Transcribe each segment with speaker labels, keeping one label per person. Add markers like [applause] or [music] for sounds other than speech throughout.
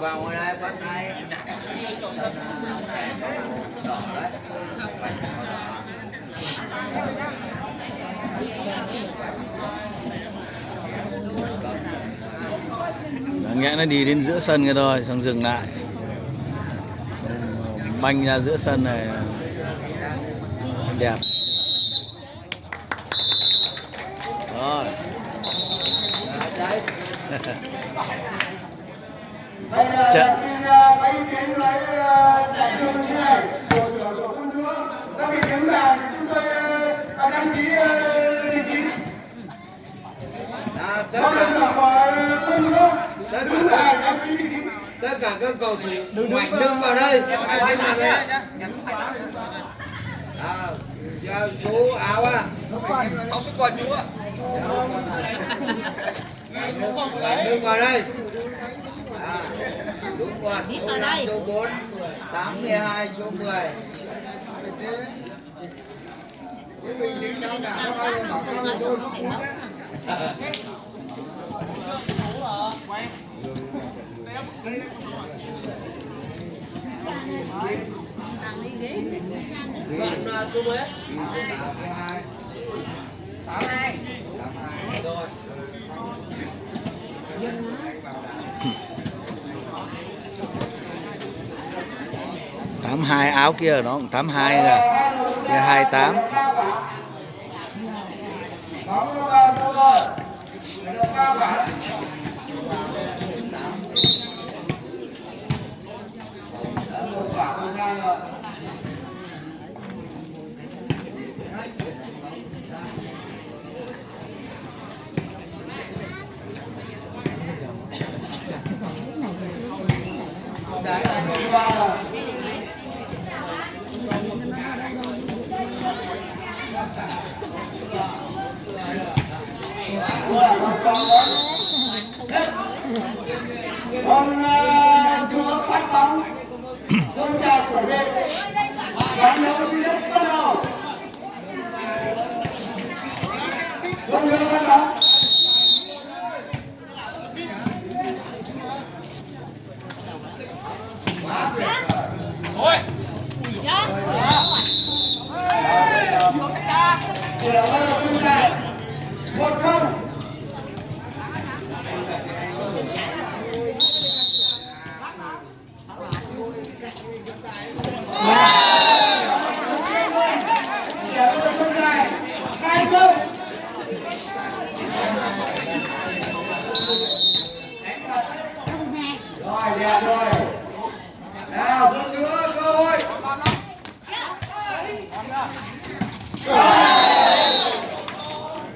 Speaker 1: vào ngoài đây bắt tay. Đỏ đấy
Speaker 2: Đáng nhẽ nó đi đến giữa sân cái thôi xong dừng lại. Banh ra giữa sân này. Đẹp. Rồi [laughs]
Speaker 1: đấy
Speaker 3: là xin kiến như này, chúng tôi đăng ký
Speaker 1: tất
Speaker 3: Có
Speaker 1: cả
Speaker 3: Đứng
Speaker 1: tất cả các cầu thủ mạnh đứng vào đây. Phải đứng vào đây. À, số áo à.
Speaker 4: Áo sức quần chú ạ.
Speaker 1: đứng vào đây.
Speaker 5: Biết
Speaker 1: số
Speaker 5: vào
Speaker 1: năm,
Speaker 5: đây.
Speaker 1: số 4 8 12 số 10 mình đi đâu cả nó bao nhiêu bảo sao mà tôi nó cuốn đấy.
Speaker 4: Bạn à, số mấy?
Speaker 1: Tám hai.
Speaker 4: Rồi.
Speaker 2: Tám hai áo kia nó cũng tám hai rồi kia hai tám
Speaker 3: Bóng nó vào đâu rồi? Người ta cao cả. Đã một quả không ra rồi. Đấy là một quả rồi. Con chúa phát bóng Con chào chuẩn bị. Bóng đấu thứ nhất bắt đầu. Con chúa phát bóng
Speaker 4: Ôi.
Speaker 3: Chỉ là bắt đầu chúng ta một không Để tôi không này Hai không Rồi đẹp rồi Nào có sữa cơ hội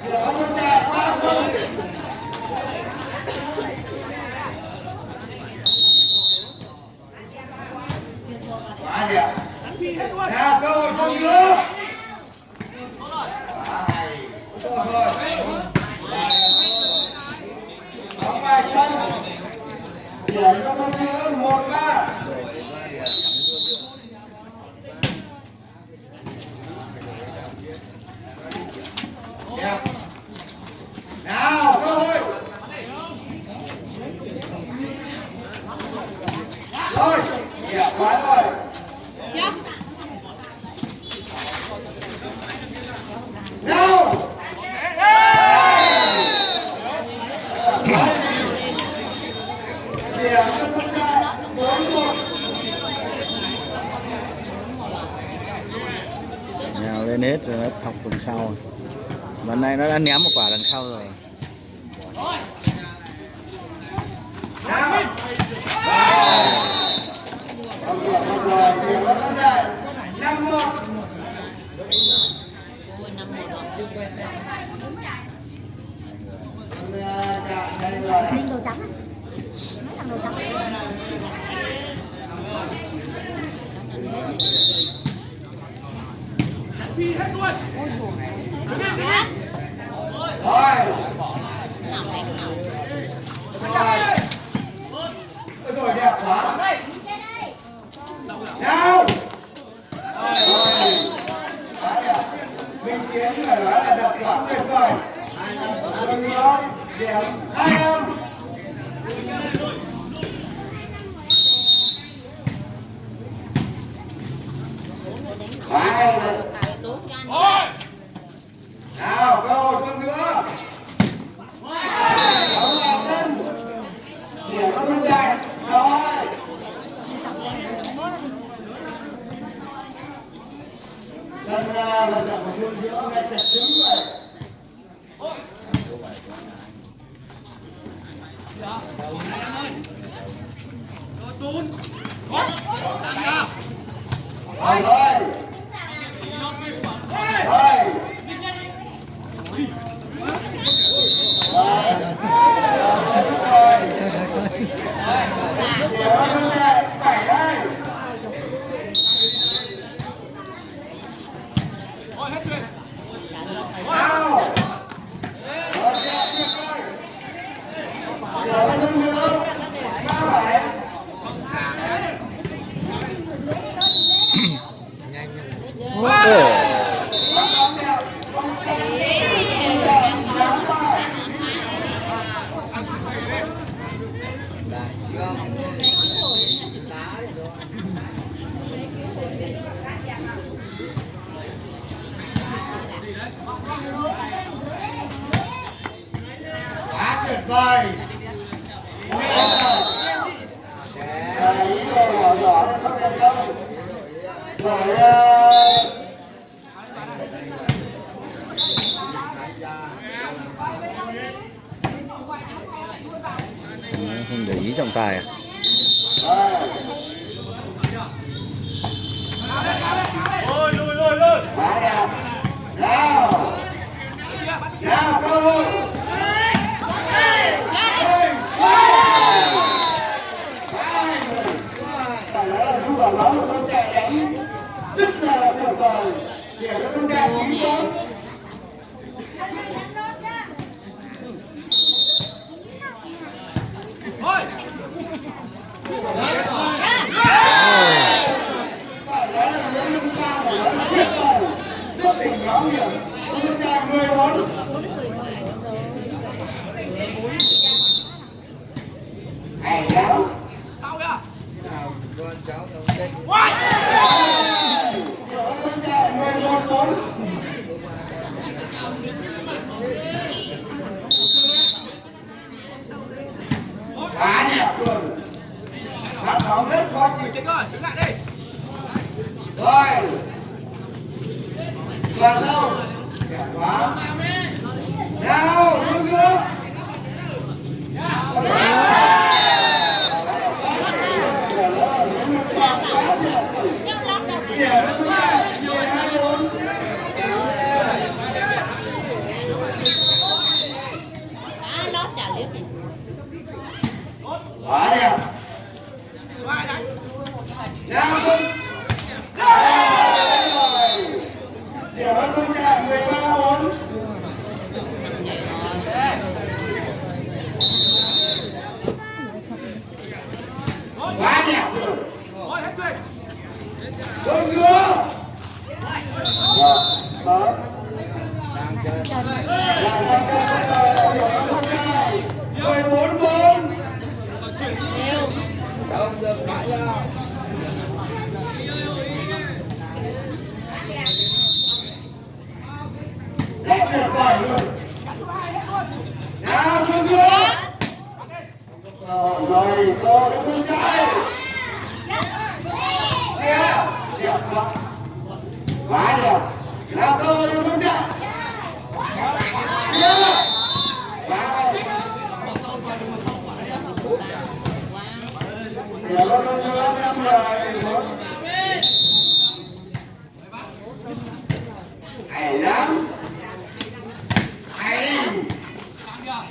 Speaker 3: Để không có chạy ba không Quá đẹp Nào cơ hội không nữa Hai. Rồi. Bóng vào sân. Điểm cho công nữa một ba. Đẹp. Nào cơ hội. Rồi, đẹp quá rồi. Nào. Điểm cho công ta bốn một
Speaker 2: nhào lên hết rồi nó thọc đằng sau lần này nó đã ném một quả đằng sau rồi
Speaker 3: Nào. Rồi, điểm cho công
Speaker 5: phi hết luôn. Đứng lên đứng lên
Speaker 3: rồi rồi rồi đẹp quá. Nào. Rồi mình chiến phải nói là đặt quả tuyệt vời. Còn nữa điểm hai em. Wow.
Speaker 4: Ôi!
Speaker 3: Nào,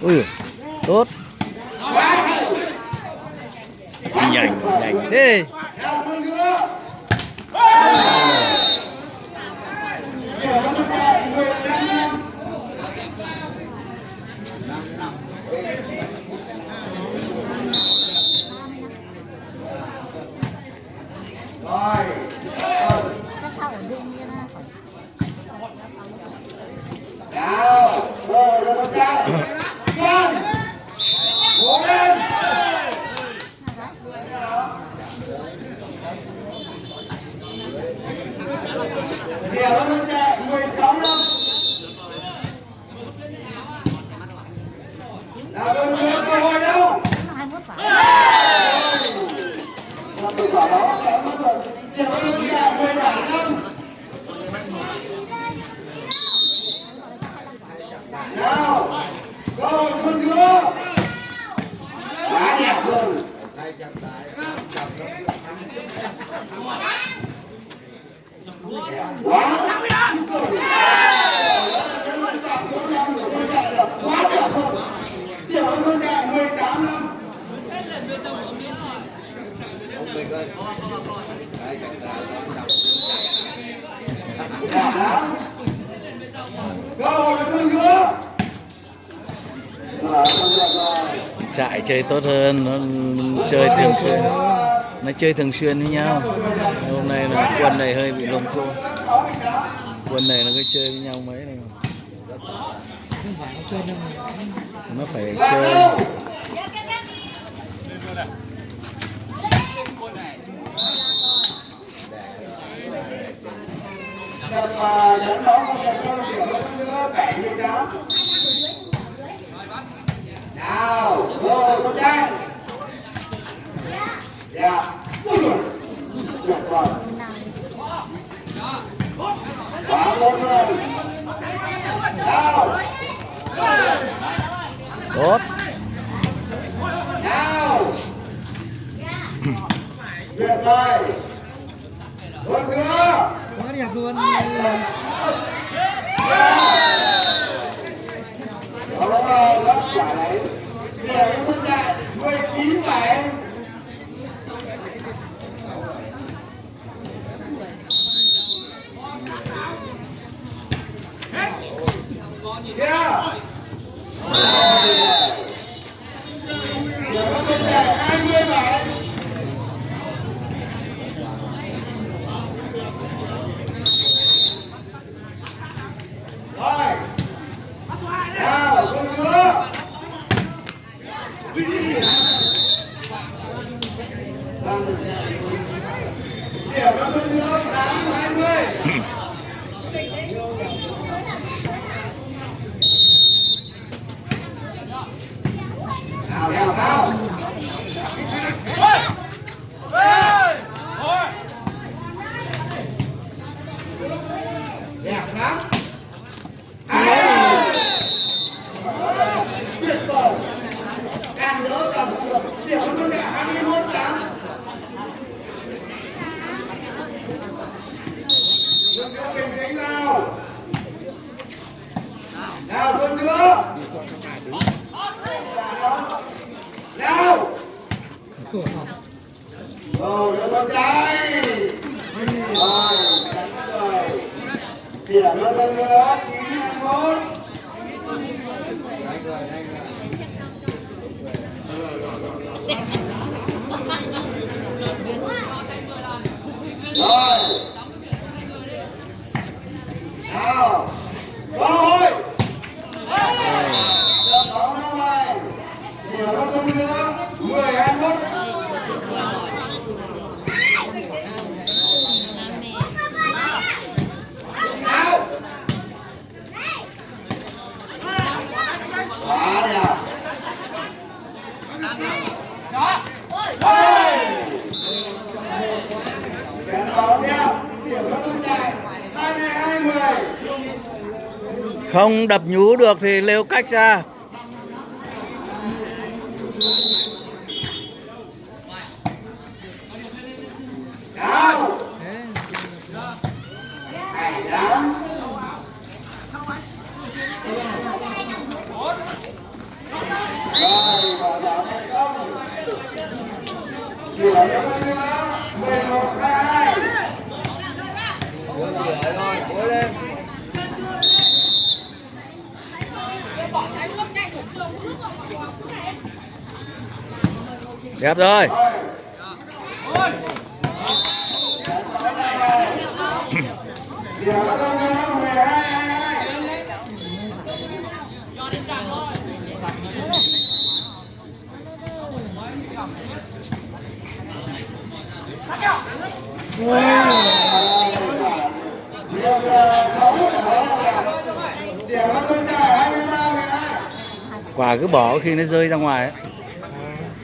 Speaker 2: Ui, tốt, nhanh, nhanh. Thế.
Speaker 3: chơi tốt hơn nó chơi thường xuyên. nó chơi thường xuyên với nhau. Hôm nay là quân này hơi bị lồng côn quân này nó cứ chơi với nhau mấy này. Nó phải chơi
Speaker 2: Vai!
Speaker 3: không đập nhú được thì lêu cách ra
Speaker 1: Thank you.
Speaker 3: đẹp rồi
Speaker 2: quả cứ bỏ khi nó rơi ra ngoài ấy.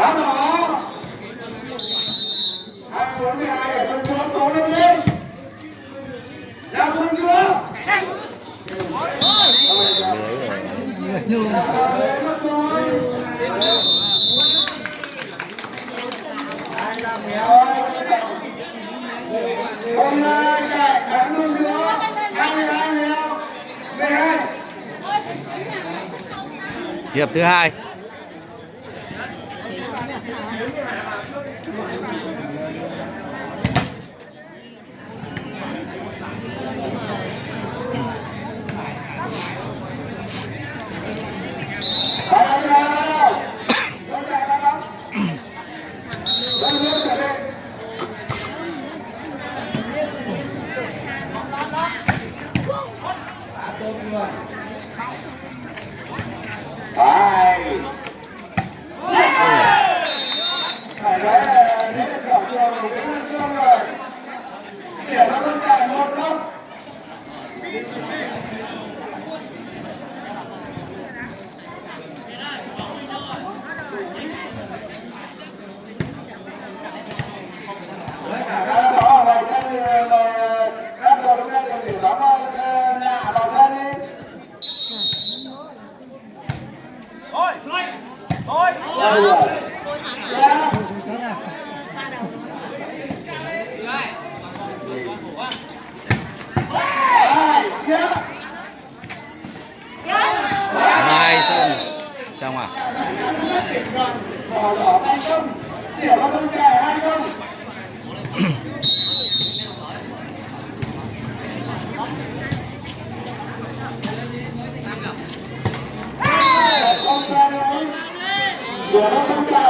Speaker 3: Đá đỏ. 242 ở bên chỗ cố lên lên. Ra quân chưa? Không là chạy thắng luôn nữa. 22 22.
Speaker 2: Hiệp thứ hai.
Speaker 3: line. Vamos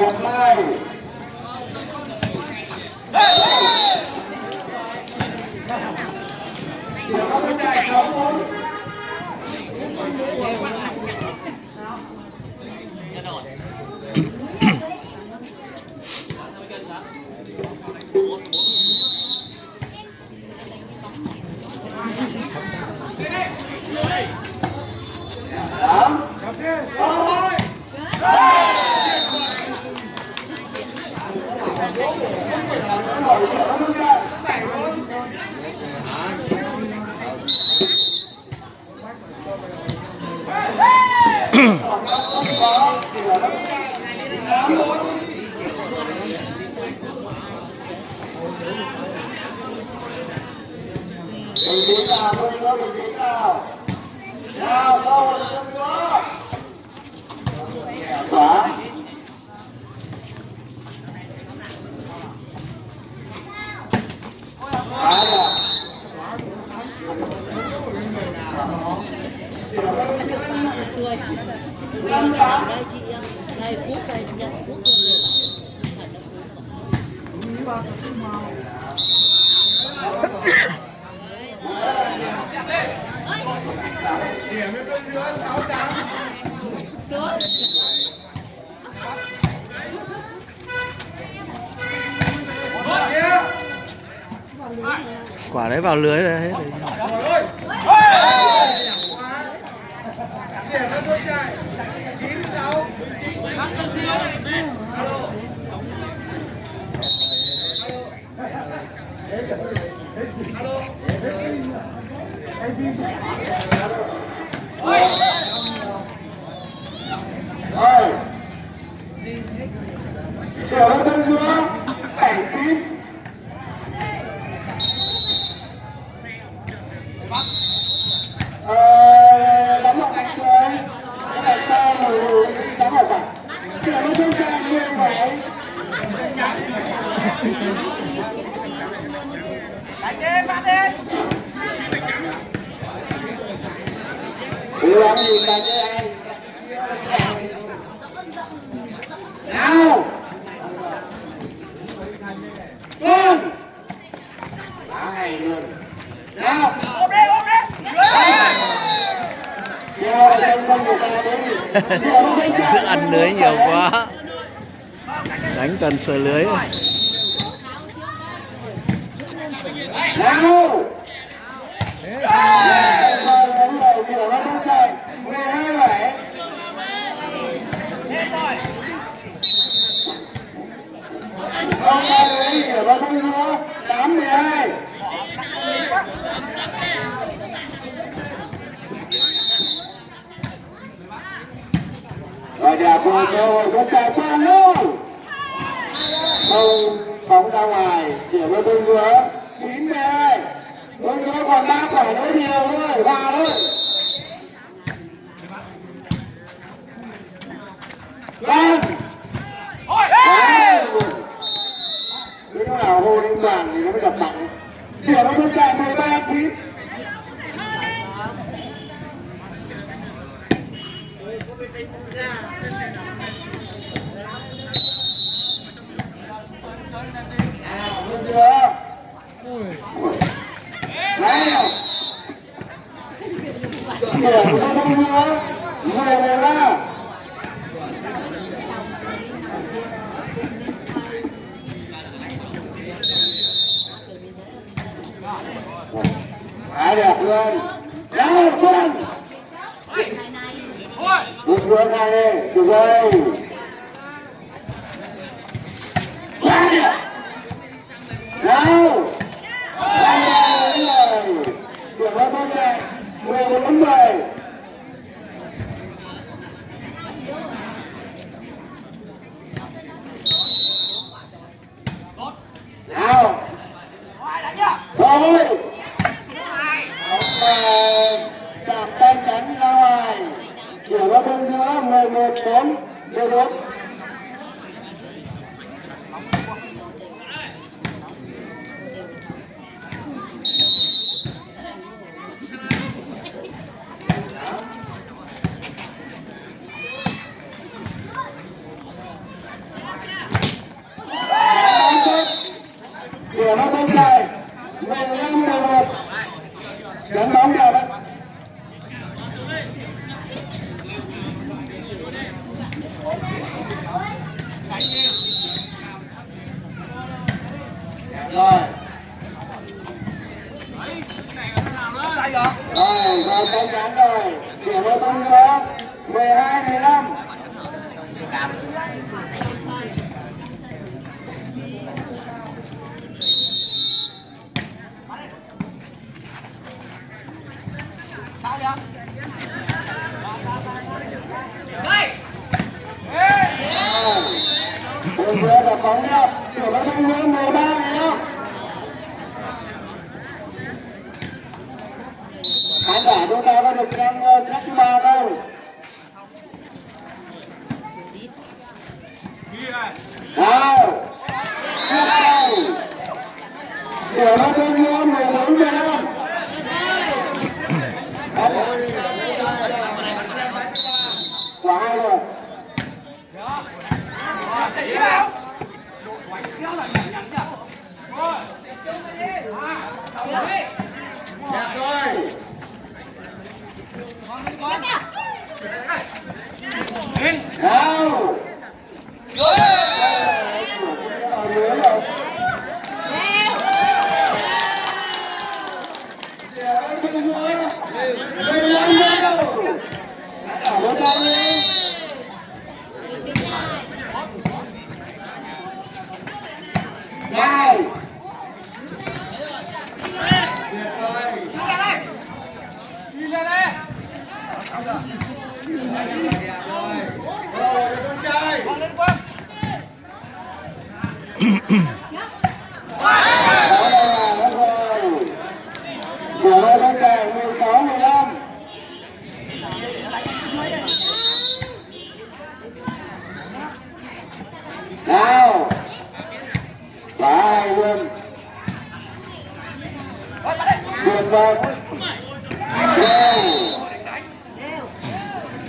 Speaker 3: một hai Hãy subscribe cho kênh Ghiền Mì Gõ Để không bỏ Đó. Đó. Đó. Đó. Đó. Đó.
Speaker 5: Đây, cuốc đây, nhận cuốc luôn liền.
Speaker 1: điểm với con nữa sáu tám
Speaker 2: quả đấy vào lưới rồi hết rồi sờ lưới.
Speaker 3: Rồi nhà cô cô không ra ngoài, để vô thương nữa chín mươi ơi thương nữa còn ba quả nữa nhiều thôi hòa thôi vừa hai lên được rồi đâu điểm hơn thôi nha mười bốn mười nào thôi ok chạm tay đánh ra ngoài 11 4 11 Điểm nó không dài 15 11 Dẫn bóng vào đấy Rồi Rồi, rồi bóng trắng rồi Điểm nó không có 12 15 Vừa vừa là bóng nhá, kiểu nó không nhớ 13 này nhá. Khán giả chúng ta có được xem uh, cách thứ ba không? Nào, tiếp theo. Kiểu nó không nhớ 14 15. Quả hai rồi. Đẹp rồi. Nào. video rồi. dẫn
Speaker 1: Rồi, con trai.
Speaker 3: Của hai con trẻ 16 15. Nào. Phải luôn một vời.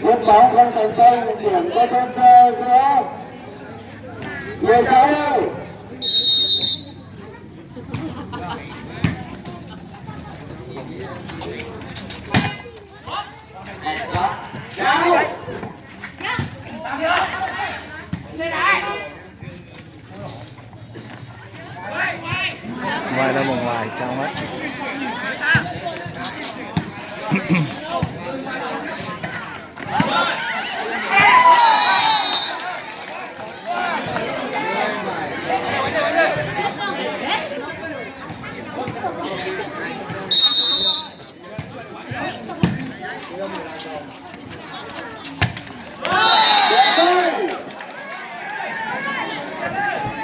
Speaker 3: Lúc bóng không thành công, điểm có thêm giữa 16 hấp dẫn
Speaker 2: ngoài ra mà ngoài trong hết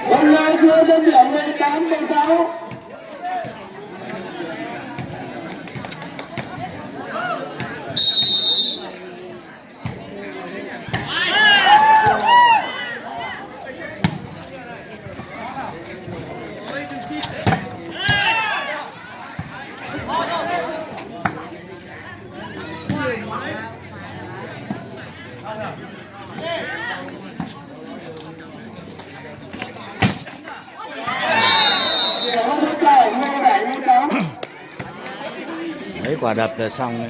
Speaker 3: Hôm nay chưa dân điểm 18 16.
Speaker 2: Quả đập xong